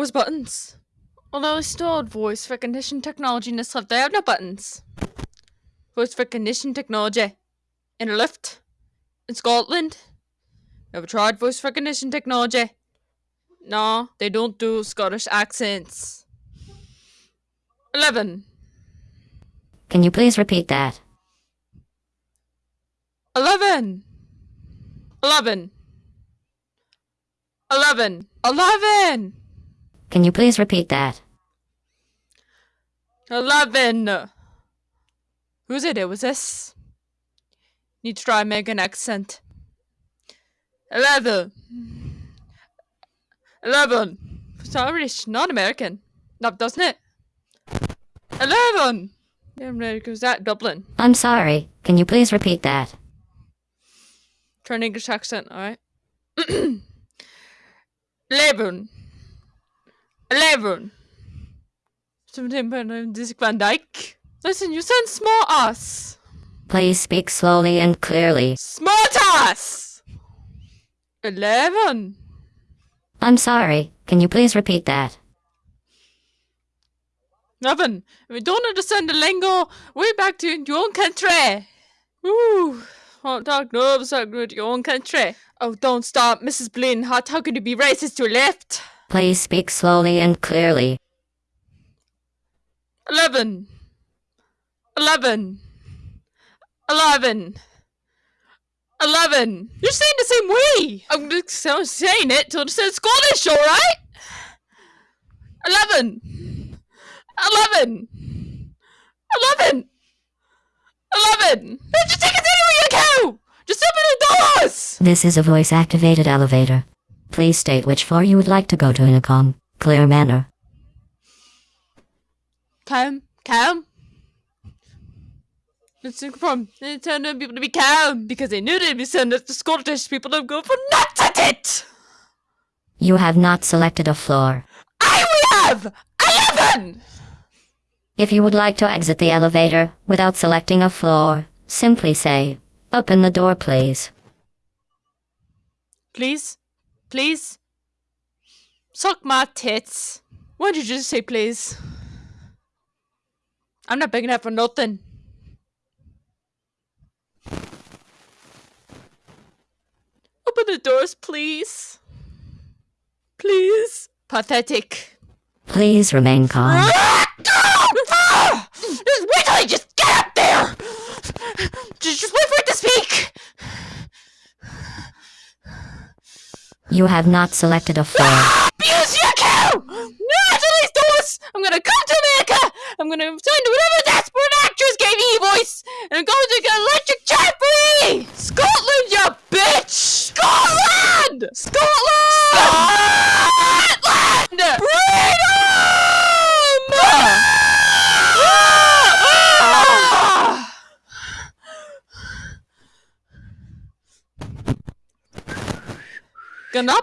Where's buttons? Although installed voice recognition technology in this lift, they have no buttons. Voice recognition technology. In a lift. In Scotland. Never tried voice recognition technology. No, they don't do Scottish accents. 11. Can you please repeat that? 11. 11. 11. 11. Can you please repeat that? 11. Who's it? It was this? Need to try and make an accent. 11. 11. It's not British, not American. No, doesn't it? 11. Yeah, America was that Dublin. I'm sorry. Can you please repeat that? Try an English accent, alright? 11. 11. Something about Dick Van Dyke. Listen, you sound smart ass. Please speak slowly and clearly. Smart ass! 11. I'm sorry. Can you please repeat that? 11. If you don't understand the lingo, way back to your own country. Ooh. Hot dog nerves your own country. Oh, don't stop, Mrs. Blin. How, how could you be racist to your left? Please speak slowly and clearly. 11. 11. 11. 11. You're saying the same way. I'm just saying it to understand Scottish, alright? 11. 11. 11. 11. Just take us anywhere you go. Just open the doors. This is a voice activated elevator. Please state which floor you would like to go to in a calm, clear manner. Calm. Calm. Problem. They tell them people to be calm because they knew they'd be sent the Scottish people to go for nuts at it. You have not selected a floor. I we have 11. If you would like to exit the elevator without selecting a floor, simply say, Open the door, please. Please? Please? Suck my tits. Why did you just say please? I'm not begging enough for nothing. Open the doors, please. Please. Pathetic. Please remain calm. Ah! Just wait till I just get up there! Just, just wait for it to speak! You have not selected a floor. Abuse cow! Not these doors! I'm gonna come to America! I'm gonna find whatever Genau.